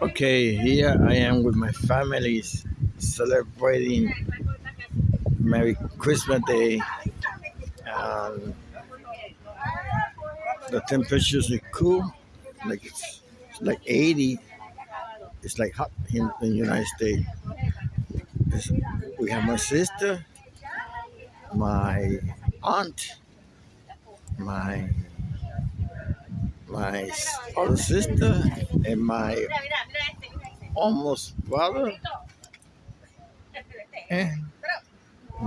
Okay, here I am with my family celebrating Merry Christmas Day. And the temperatures are cool, like it's, it's like 80. It's like hot in, the United States. It's- we have my sister, my aunt, my my other sister, and my almost brother, and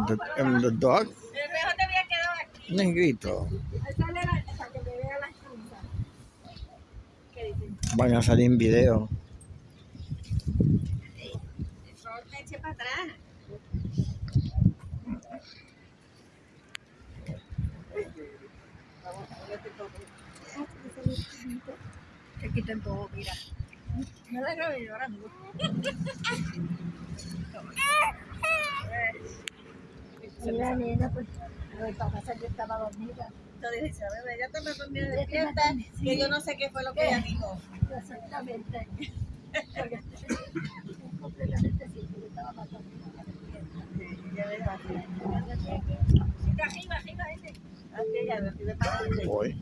the, and the dog, negrito. Van a salir en video. Eche para atrás. Te quitan todo, mira. No la grabé llorando. Mira, nena, pues lo que pasa es que yo estaba dormida. Entonces dice, bebé, ya te me dormí despierta, que yo no sé qué fue lo que ella dijo. Exactamente. Porque completamente sí, yo estaba más dormida. Ya ves. Arriba, arriba, de parte.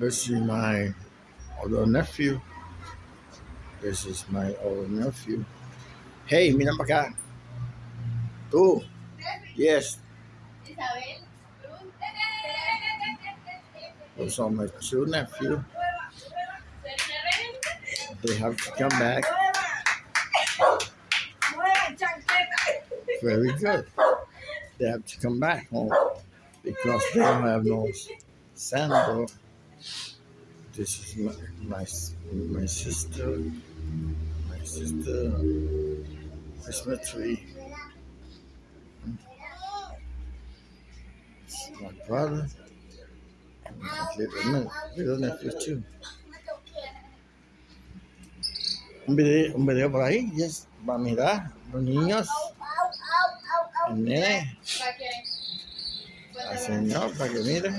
This is my other nephew. This is my other nephew. Hey, mira para acá. Tú. Yes. Isabel. My two nephews. They have to come back. Very good. They have to come back home because they don't have no sandal. This is my my, my sister. My sister Christmas tree. My brother. And my little, little nephew too. Un video, un video por ahí, yes, va a mirar los niños, el nene, al señor, para que mire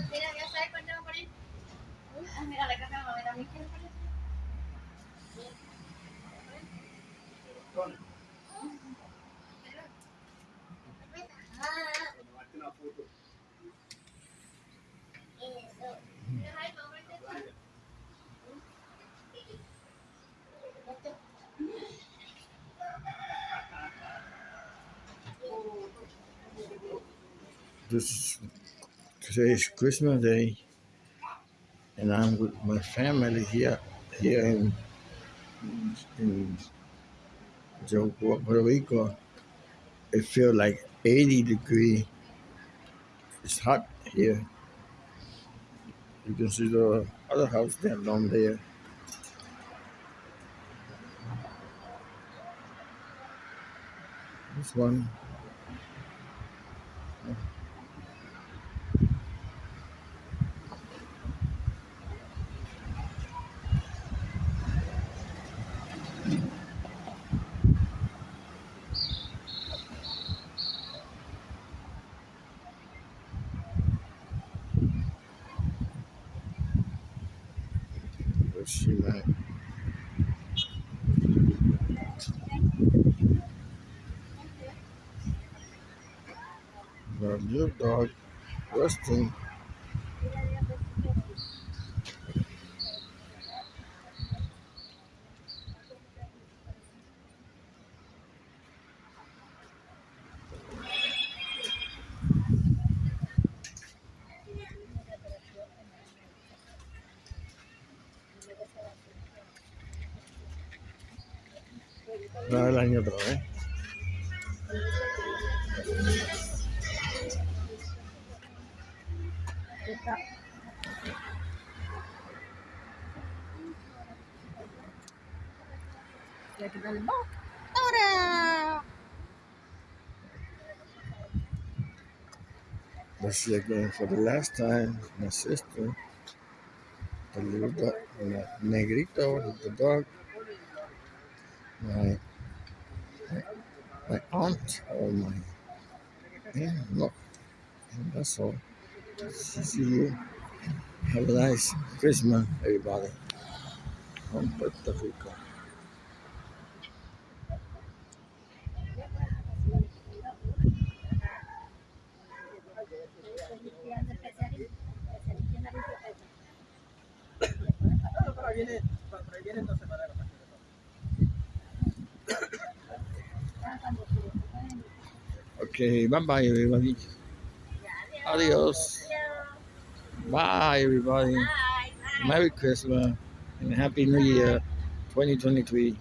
this today's Christmas Day. And I'm with my family here here in in Puerto Rico. It feels like 80 degree. It's hot here. You can see the other house down down there. This one. Let's see that. The little dog resting. Una vez la niña otra vez. Y aquí está el box. ¡Ahora! This is again for the last time, my sister. The little dog, the negrito, the dog. My Oh my aunt, or my yeah, look, and that's all. See you. Have a nice Christmas, everybody. From Puerto Rico. Okay, bye bye, everybody. Adios. Bye, everybody. Merry Christmas and Happy New Year 2023.